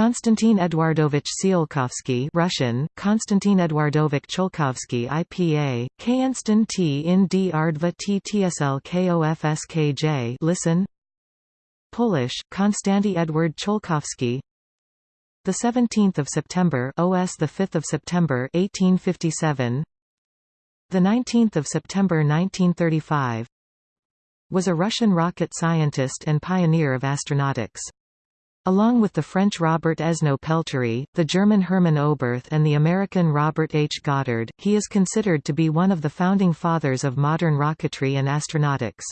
Konstantin Eduardovich Tsiolkovsky Russian, Konstantin Eduardovich Cholkovsky IPA, Kenston T in D Ardva T TSL KOFSKJ listen. Polish, Konstanty Edward Cholkovsky the 17th of September OS the 5th of September 1857 the 19th of September 1935 was a Russian rocket scientist and pioneer of astronautics Along with the French Robert Esnault Pelterie, the German Hermann Oberth and the American Robert H. Goddard, he is considered to be one of the founding fathers of modern rocketry and astronautics.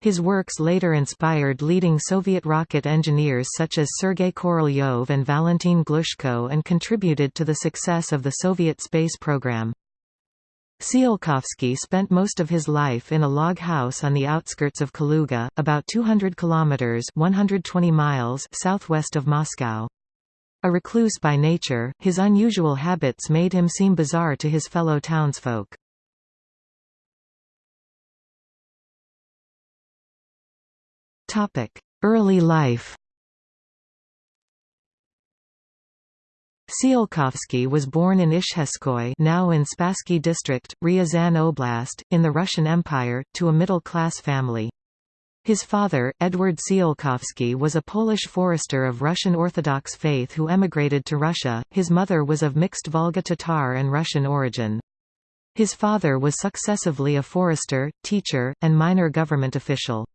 His works later inspired leading Soviet rocket engineers such as Sergei Korolyov and Valentin Glushko and contributed to the success of the Soviet space program. Tsiolkovsky spent most of his life in a log house on the outskirts of Kaluga, about 200 kilometers (120 miles) southwest of Moscow. A recluse by nature, his unusual habits made him seem bizarre to his fellow townsfolk. Topic: Early life. Tsiolkovsky was born in Izhevskoye now in Spassky district, Ryazan Oblast, in the Russian Empire, to a middle-class family. His father, Edward Tsiolkovsky was a Polish forester of Russian Orthodox faith who emigrated to Russia, his mother was of mixed Volga-Tatar and Russian origin. His father was successively a forester, teacher, and minor government official.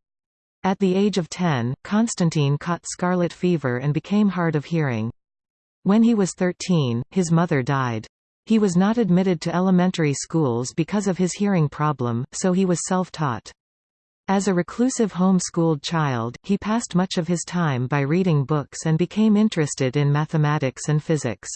At the age of 10, Constantine caught scarlet fever and became hard of hearing. When he was 13, his mother died. He was not admitted to elementary schools because of his hearing problem, so he was self-taught. As a reclusive home-schooled child, he passed much of his time by reading books and became interested in mathematics and physics.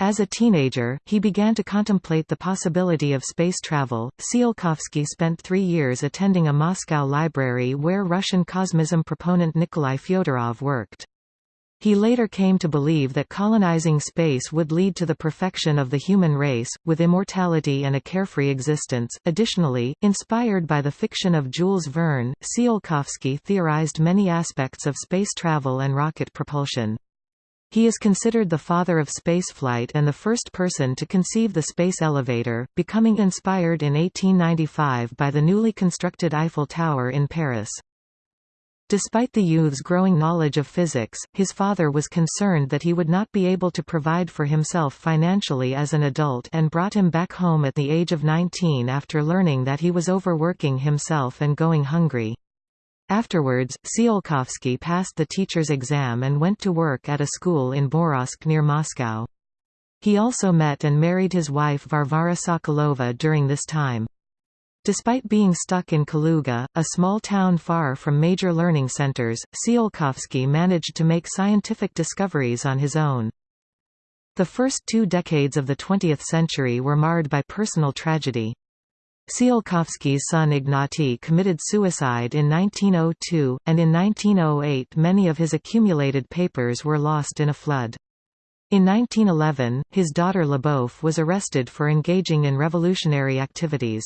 As a teenager, he began to contemplate the possibility of space travel. Tsiolkovsky spent three years attending a Moscow library where Russian cosmism proponent Nikolai Fyodorov worked. He later came to believe that colonizing space would lead to the perfection of the human race, with immortality and a carefree existence. Additionally, inspired by the fiction of Jules Verne, Tsiolkovsky theorized many aspects of space travel and rocket propulsion. He is considered the father of spaceflight and the first person to conceive the space elevator, becoming inspired in 1895 by the newly constructed Eiffel Tower in Paris. Despite the youth's growing knowledge of physics, his father was concerned that he would not be able to provide for himself financially as an adult and brought him back home at the age of 19 after learning that he was overworking himself and going hungry. Afterwards, Tsiolkovsky passed the teacher's exam and went to work at a school in Borovsk near Moscow. He also met and married his wife Varvara Sokolova during this time. Despite being stuck in Kaluga, a small town far from major learning centers, Tsiolkovsky managed to make scientific discoveries on his own. The first two decades of the 20th century were marred by personal tragedy. Tsiolkovsky's son Ignaty committed suicide in 1902, and in 1908 many of his accumulated papers were lost in a flood. In 1911, his daughter Lyubov was arrested for engaging in revolutionary activities.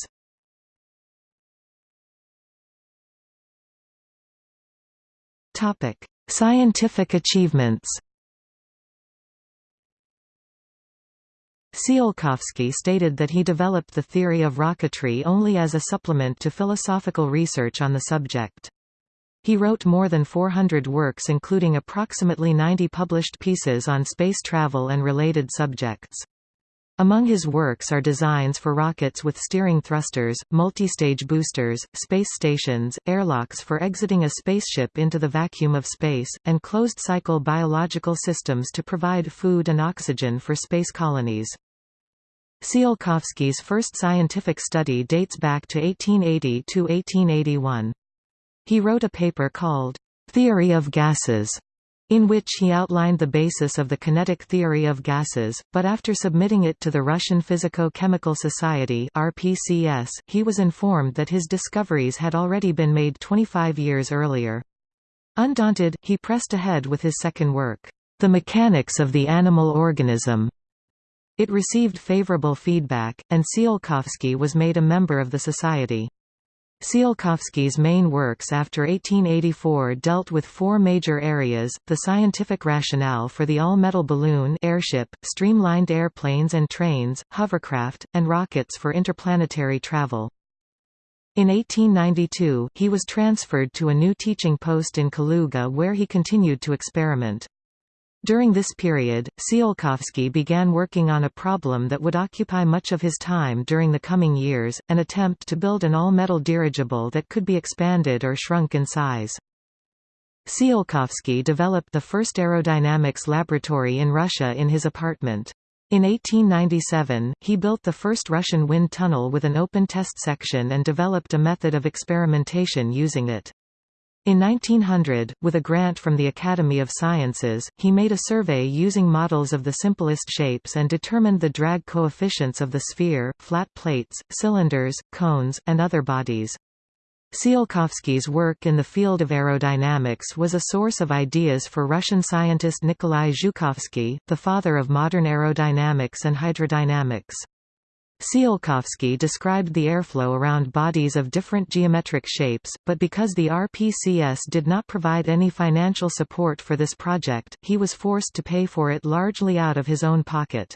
Topic: Scientific achievements. Tsiolkovsky stated that he developed the theory of rocketry only as a supplement to philosophical research on the subject. He wrote more than 400 works including approximately 90 published pieces on space travel and related subjects. Among his works are designs for rockets with steering thrusters, multistage boosters, space stations, airlocks for exiting a spaceship into the vacuum of space, and closed-cycle biological systems to provide food and oxygen for space colonies. Tsiolkovsky's first scientific study dates back to 1880 to 1881. He wrote a paper called, Theory of Gases, in which he outlined the basis of the kinetic theory of gases, but after submitting it to the Russian Physico-Chemical Society RPCS, he was informed that his discoveries had already been made 25 years earlier. Undaunted, he pressed ahead with his second work, The Mechanics of the Animal Organism. It received favorable feedback, and Tsiolkovsky was made a member of the society. Tsiolkovsky's main works after 1884 dealt with four major areas, the scientific rationale for the all-metal balloon airship, streamlined airplanes and trains, hovercraft, and rockets for interplanetary travel. In 1892, he was transferred to a new teaching post in Kaluga where he continued to experiment. During this period, Tsiolkovsky began working on a problem that would occupy much of his time during the coming years, an attempt to build an all-metal dirigible that could be expanded or shrunk in size. Tsiolkovsky developed the first aerodynamics laboratory in Russia in his apartment. In 1897, he built the first Russian wind tunnel with an open test section and developed a method of experimentation using it. In 1900, with a grant from the Academy of Sciences, he made a survey using models of the simplest shapes and determined the drag coefficients of the sphere, flat plates, cylinders, cones, and other bodies. Tsiolkovsky's work in the field of aerodynamics was a source of ideas for Russian scientist Nikolai Zhukovsky, the father of modern aerodynamics and hydrodynamics. Tsiolkovsky described the airflow around bodies of different geometric shapes, but because the RPCS did not provide any financial support for this project, he was forced to pay for it largely out of his own pocket.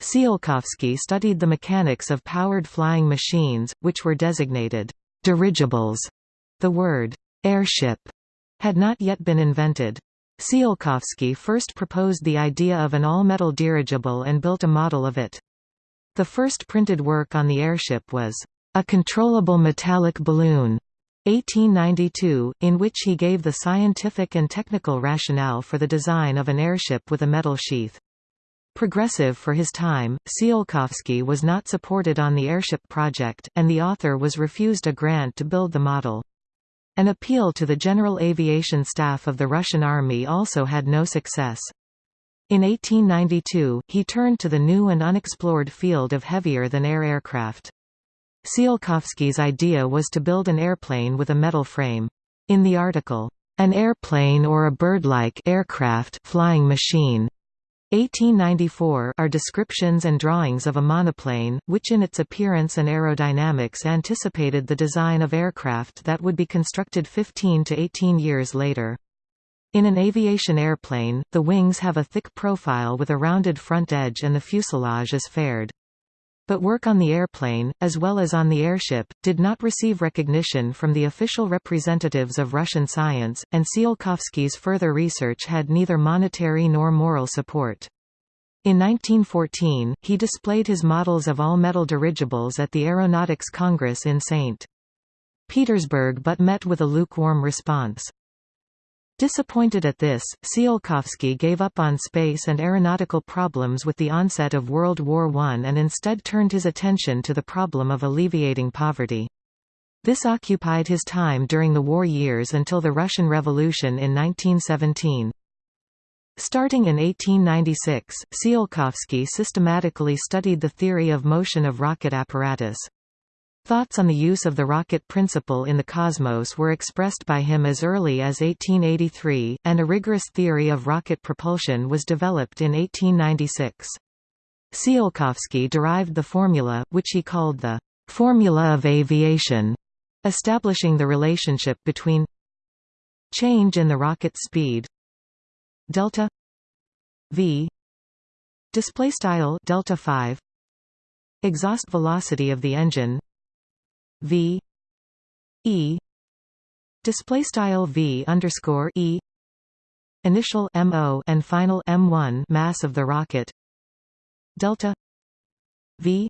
Tsiolkovsky studied the mechanics of powered flying machines, which were designated dirigibles. The word airship had not yet been invented. Tsiolkovsky first proposed the idea of an all-metal dirigible and built a model of it. The first printed work on the airship was, "...a controllable metallic balloon", 1892, in which he gave the scientific and technical rationale for the design of an airship with a metal sheath. Progressive for his time, Tsiolkovsky was not supported on the airship project, and the author was refused a grant to build the model. An appeal to the general aviation staff of the Russian army also had no success. In 1892, he turned to the new and unexplored field of heavier-than-air aircraft. Tsiolkovsky's idea was to build an airplane with a metal frame. In the article, An Airplane or a Bird-like Aircraft Flying Machine, 1894 are descriptions and drawings of a monoplane, which in its appearance and aerodynamics anticipated the design of aircraft that would be constructed 15 to 18 years later. In an aviation airplane, the wings have a thick profile with a rounded front edge and the fuselage is faired. But work on the airplane, as well as on the airship, did not receive recognition from the official representatives of Russian science, and Tsiolkovsky's further research had neither monetary nor moral support. In 1914, he displayed his models of all-metal dirigibles at the Aeronautics Congress in St. Petersburg but met with a lukewarm response. Disappointed at this, Tsiolkovsky gave up on space and aeronautical problems with the onset of World War I and instead turned his attention to the problem of alleviating poverty. This occupied his time during the war years until the Russian Revolution in 1917. Starting in 1896, Tsiolkovsky systematically studied the theory of motion of rocket apparatus. Thoughts on the use of the rocket principle in the cosmos were expressed by him as early as 1883, and a rigorous theory of rocket propulsion was developed in 1896. Tsiolkovsky derived the formula, which he called the formula of aviation, establishing the relationship between change in the rocket speed delta v display style delta 5 exhaust velocity of the engine v e display style v underscore e initial mo and final m1 mass of the rocket. Delta v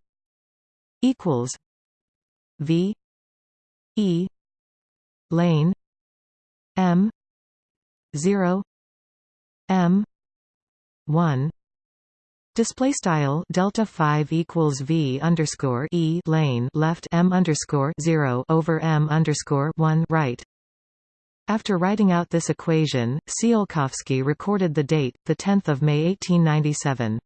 equals v e lane m 0 m 1 Display style delta five equals v underscore e lane left m underscore zero over m underscore one right. After writing out this equation, Tsiolkovsky recorded the date, the 10th of May 1897.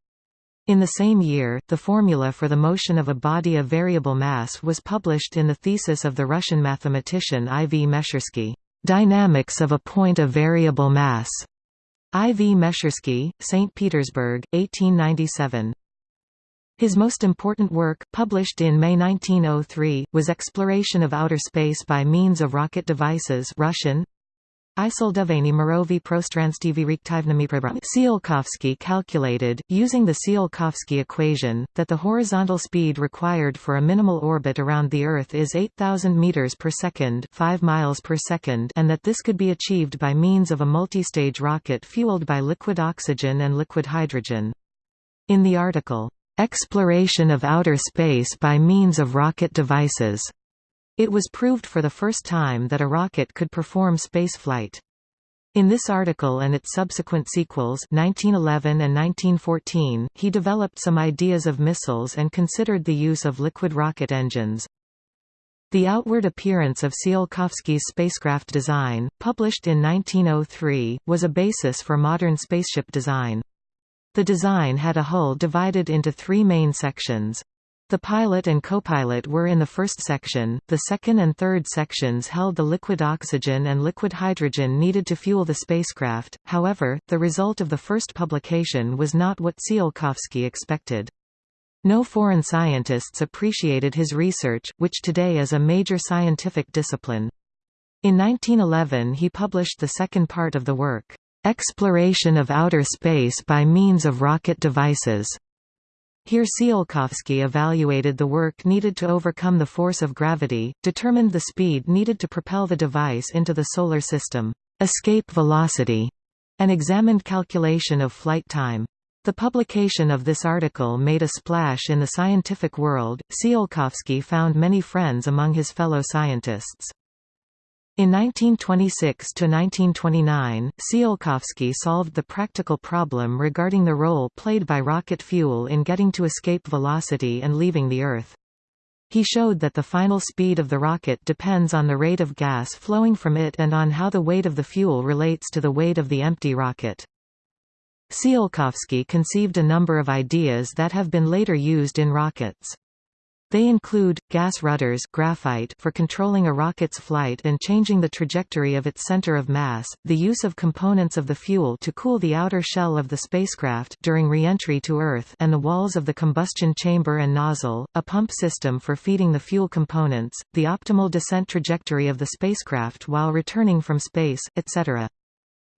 In the same year, the formula for the motion of a body of variable mass was published in the thesis of the Russian mathematician I. V. Meshchersky, "Dynamics of a point of variable mass." I. V. Meshchersky, St. Petersburg, 1897. His most important work, published in May 1903, was Exploration of Outer Space by Means of Rocket Devices Russian, Tsiolkovsky calculated, using the Tsiolkovsky equation, that the horizontal speed required for a minimal orbit around the Earth is 8,000 meters per second, 5 miles per second, and that this could be achieved by means of a multistage rocket fueled by liquid oxygen and liquid hydrogen. In the article, "Exploration of Outer Space by Means of Rocket Devices", it was proved for the first time that a rocket could perform spaceflight. In this article and its subsequent sequels 1911 and 1914, he developed some ideas of missiles and considered the use of liquid rocket engines. The outward appearance of Tsiolkovsky's spacecraft design, published in 1903, was a basis for modern spaceship design. The design had a hull divided into three main sections. The pilot and copilot were in the first section, the second and third sections held the liquid oxygen and liquid hydrogen needed to fuel the spacecraft, however, the result of the first publication was not what Tsiolkovsky expected. No foreign scientists appreciated his research, which today is a major scientific discipline. In 1911 he published the second part of the work, "'Exploration of Outer Space by Means of Rocket Devices' Here Tsiolkovsky evaluated the work needed to overcome the force of gravity, determined the speed needed to propel the device into the Solar System, escape velocity, and examined calculation of flight time. The publication of this article made a splash in the scientific world. Tsiolkovsky found many friends among his fellow scientists. In 1926–1929, Tsiolkovsky solved the practical problem regarding the role played by rocket fuel in getting to escape velocity and leaving the Earth. He showed that the final speed of the rocket depends on the rate of gas flowing from it and on how the weight of the fuel relates to the weight of the empty rocket. Tsiolkovsky conceived a number of ideas that have been later used in rockets. They include, gas rudders graphite for controlling a rocket's flight and changing the trajectory of its center of mass, the use of components of the fuel to cool the outer shell of the spacecraft during re-entry to Earth and the walls of the combustion chamber and nozzle, a pump system for feeding the fuel components, the optimal descent trajectory of the spacecraft while returning from space, etc.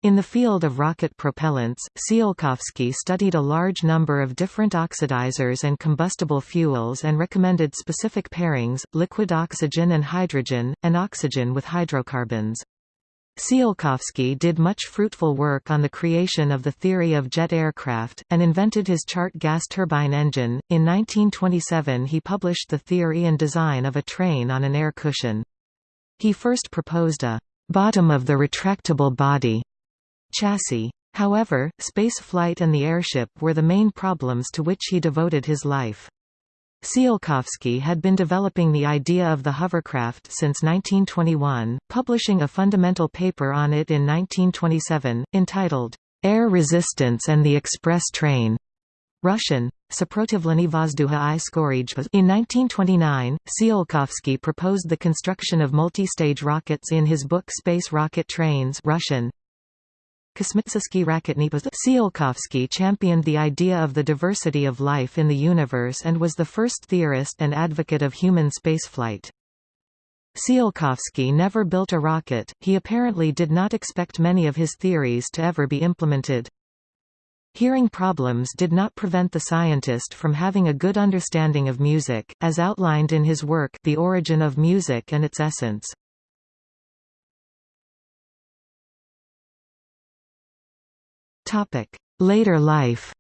In the field of rocket propellants, Tsiolkovsky studied a large number of different oxidizers and combustible fuels and recommended specific pairings, liquid oxygen and hydrogen, and oxygen with hydrocarbons. Tsiolkovsky did much fruitful work on the creation of the theory of jet aircraft, and invented his Chart gas turbine engine. In 1927 he published the theory and design of a train on an air cushion. He first proposed a bottom of the retractable body chassis. However, space flight and the airship were the main problems to which he devoted his life. Tsiolkovsky had been developing the idea of the hovercraft since 1921, publishing a fundamental paper on it in 1927, entitled, Air Resistance and the Express Train. Russian, Saprotivlenie Vozduha i. In 1929, Tsiolkovsky proposed the construction of multi-stage rockets in his book Space Rocket Trains Russian, Kosmitsky Raketnipa Tsiolkovsky championed the idea of the diversity of life in the universe and was the first theorist and advocate of human spaceflight. Tsiolkovsky never built a rocket, he apparently did not expect many of his theories to ever be implemented. Hearing problems did not prevent the scientist from having a good understanding of music, as outlined in his work The Origin of Music and Its Essence. Later life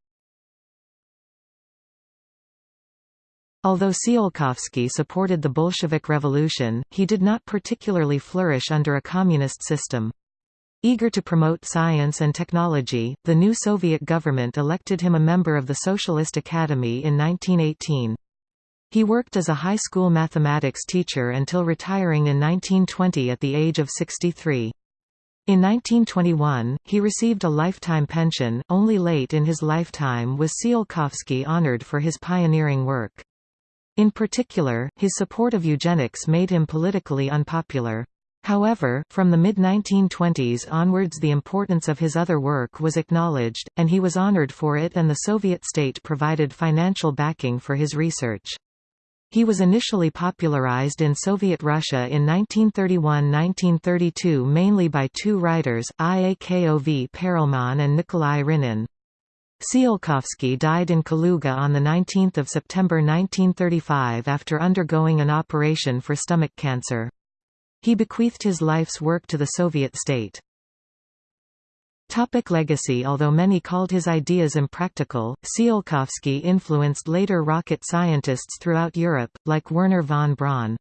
Although Tsiolkovsky supported the Bolshevik Revolution, he did not particularly flourish under a communist system. Eager to promote science and technology, the new Soviet government elected him a member of the Socialist Academy in 1918. He worked as a high school mathematics teacher until retiring in 1920 at the age of 63. In 1921, he received a lifetime pension. Only late in his lifetime was Tsiolkovsky honored for his pioneering work. In particular, his support of eugenics made him politically unpopular. However, from the mid-1920s onwards the importance of his other work was acknowledged, and he was honored for it and the Soviet state provided financial backing for his research. He was initially popularized in Soviet Russia in 1931–1932 mainly by two writers, Iakov Perelman and Nikolai Rynin. Tsiolkovsky died in Kaluga on 19 September 1935 after undergoing an operation for stomach cancer. He bequeathed his life's work to the Soviet state. Topic legacy Although many called his ideas impractical, Tsiolkovsky influenced later rocket scientists throughout Europe, like Wernher von Braun.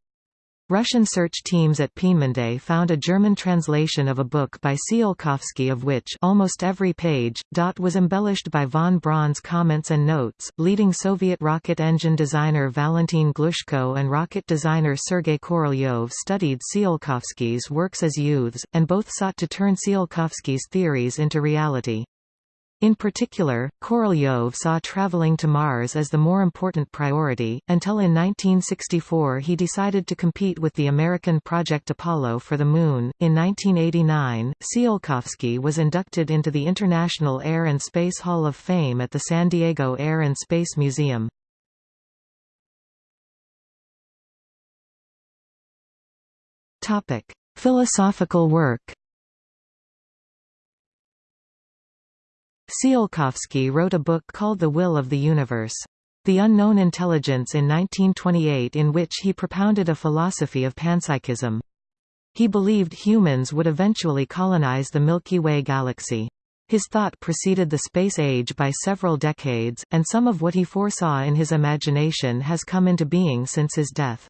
Russian search teams at Peenemünde found a German translation of a book by Tsiolkovsky of which almost every page, dot was embellished by von Braun's comments and notes. Leading Soviet rocket engine designer Valentin Glushko and rocket designer Sergei Korolyov studied Tsiolkovsky's works as youths, and both sought to turn Tsiolkovsky's theories into reality. In particular, Korolyov saw traveling to Mars as the more important priority, until in 1964 he decided to compete with the American Project Apollo for the Moon. In 1989, Tsiolkovsky was inducted into the International Air and Space Hall of Fame at the San Diego Air and Space Museum. Philosophical work Tsiolkovsky wrote a book called The Will of the Universe. The Unknown Intelligence in 1928 in which he propounded a philosophy of panpsychism. He believed humans would eventually colonize the Milky Way galaxy. His thought preceded the space age by several decades, and some of what he foresaw in his imagination has come into being since his death.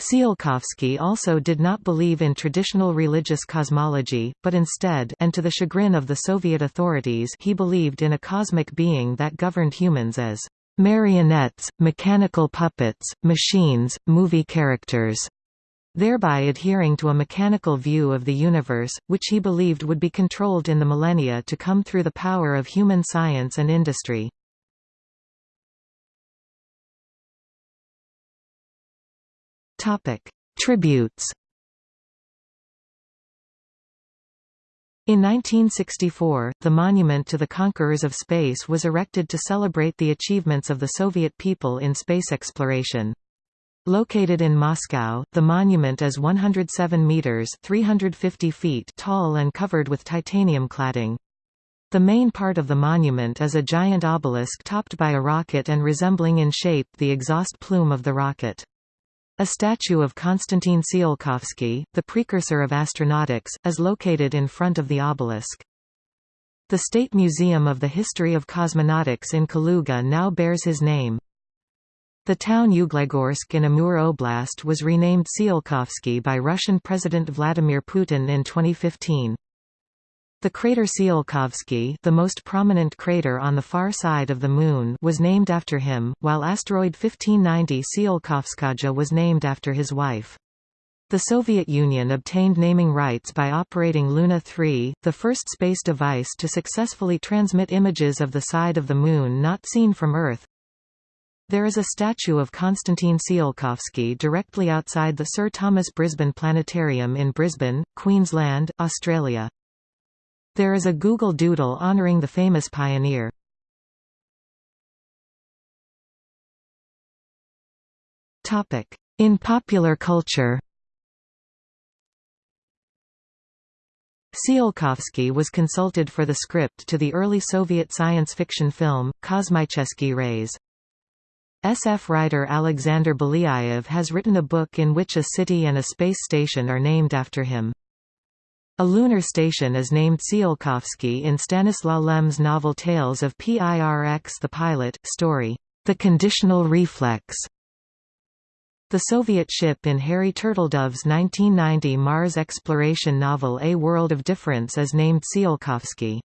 Tsiolkovsky also did not believe in traditional religious cosmology, but instead and to the chagrin of the Soviet authorities he believed in a cosmic being that governed humans as marionettes, mechanical puppets, machines, movie characters, thereby adhering to a mechanical view of the universe, which he believed would be controlled in the millennia to come through the power of human science and industry. Topic: Tributes. In 1964, the Monument to the Conquerors of Space was erected to celebrate the achievements of the Soviet people in space exploration. Located in Moscow, the monument is 107 meters (350 feet) tall and covered with titanium cladding. The main part of the monument is a giant obelisk topped by a rocket and resembling in shape the exhaust plume of the rocket. A statue of Konstantin Tsiolkovsky, the precursor of astronautics, is located in front of the obelisk. The State Museum of the History of Cosmonautics in Kaluga now bears his name. The town Uglegorsk in Amur Oblast was renamed Tsiolkovsky by Russian President Vladimir Putin in 2015. The crater Tsiolkovsky the most prominent crater on the far side of the Moon was named after him, while asteroid 1590 Tsiolkovskaja was named after his wife. The Soviet Union obtained naming rights by operating Luna 3, the first space device to successfully transmit images of the side of the Moon not seen from Earth. There is a statue of Konstantin Tsiolkovsky directly outside the Sir Thomas Brisbane Planetarium in Brisbane, Queensland, Australia. There is a Google Doodle honoring the famous pioneer. In popular culture Tsiolkovsky was consulted for the script to the early Soviet science fiction film, Kosmicheskiy Reys. SF writer Alexander Belyaev has written a book in which a city and a space station are named after him. A lunar station is named Tsiolkovsky in Stanislaw Lem's novel Tales of Pirx the Pilot, story, The Conditional Reflex. The Soviet ship in Harry Turtledove's 1990 Mars exploration novel A World of Difference is named Tsiolkovsky.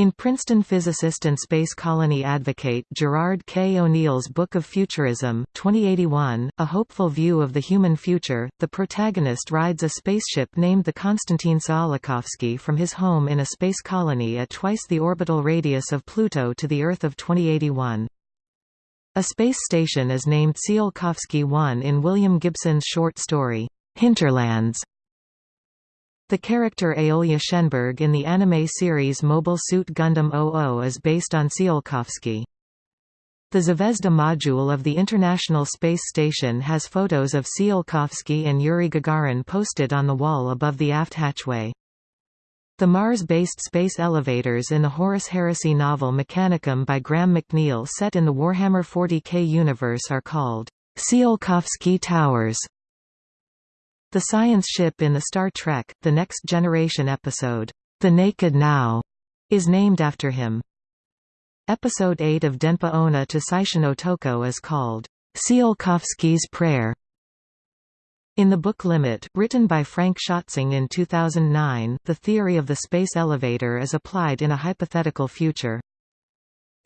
In Princeton physicist and space colony advocate Gerard K. O'Neill's Book of Futurism, 2081, A Hopeful View of the Human Future, the protagonist rides a spaceship named the Konstantin Tsiolkovsky from his home in a space colony at twice the orbital radius of Pluto to the Earth of 2081. A space station is named Tsiolkovsky 1 in William Gibson's short story, Hinterlands, The character Aeolia Schenberg in the anime series Mobile Suit Gundam 00 is based on Tsiolkovsky. The Zvezda module of the International Space Station has photos of Tsiolkovsky and Yuri Gagarin posted on the wall above the aft hatchway. The Mars-based space elevators in the Horus Heresy novel Mechanicum by Graham McNeill set in the Warhammer 40k universe are called Tsiolkovsky Towers. The science ship in the Star Trek, The Next Generation episode, The Naked Now, is named after him. Episode 8 of Denpa Onna to Seishun Otoko is called, Tsiolkovsky's Prayer. In the book Limit, written by Frank Schatzing in 2009, the theory of the space elevator is applied in a hypothetical future.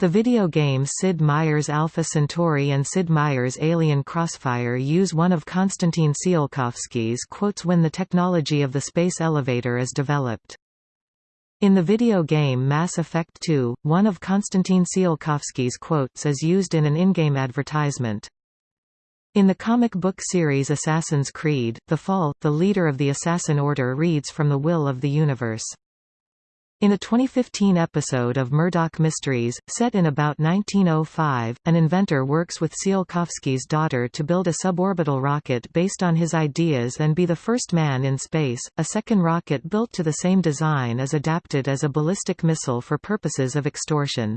The video games Sid Meier's Alpha Centauri and Sid Meier's Alien Crossfire use one of Konstantin Tsiolkovsky's quotes when the technology of the space elevator is developed. In the video game Mass Effect 2, one of Konstantin Tsiolkovsky's quotes is used in an in-game advertisement. In the comic book series Assassin's Creed, The Fall, the leader of the Assassin Order reads from the will of the universe. In a 2015 episode of Murdoch Mysteries, set in about 1905, an inventor works with Tsiolkovsky's daughter to build a suborbital rocket based on his ideas and be the first man in space. A second rocket built to the same design is adapted as a ballistic missile for purposes of extortion.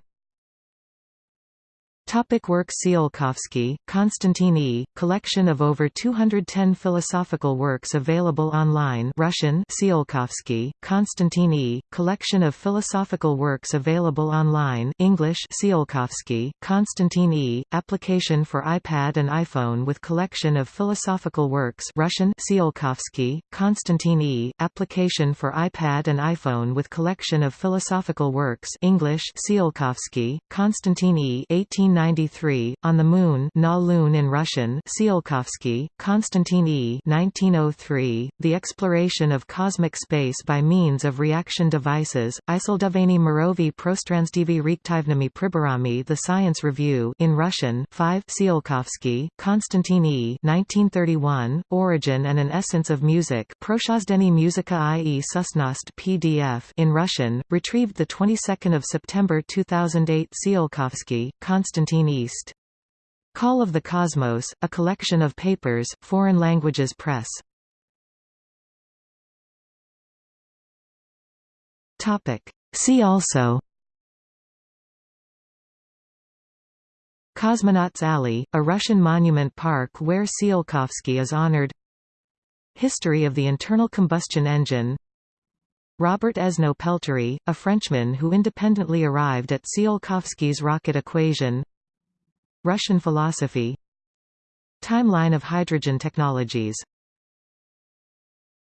Topic work Tsiolkovsky, Konstantin E. Collection of over 210 philosophical works available online Russian Tsiolkovsky, Konstantin E. Collection of philosophical works available online English Tsiolkovsky, Konstantin E. Application for iPad and iPhone with collection of philosophical works Russian Tsiolkovsky, Konstantin E. Application for iPad and iPhone with collection of philosophical works English Tsiolkovsky, Konstantin E. 18 1993, On the Moon Na Lune in Russian Tsiolkovsky, Konstantin E. 1903, The Exploration of Cosmic Space by Means of Reaction Devices, Isildovany Mirovi Prostranstivi Reaktivnimi Priborami The Science Review in Russian 5 Tsiolkovsky, Konstantin E. 1931, Origin and an Essence of Music Proshozdeny Muzika i.e. Susnost PDF in Russian, retrieved the 22nd of September 2008 Tsiolkovsky, Konstantin East. Call of the Cosmos, a collection of papers, Foreign Languages Press. See also. Cosmonauts Alley, a Russian monument park where Tsiolkovsky is honored. History of the internal combustion engine. Robert Esnault Pelterie, a Frenchman who independently arrived at Tsiolkovsky's rocket equation Russian philosophy. Timeline of hydrogen technologies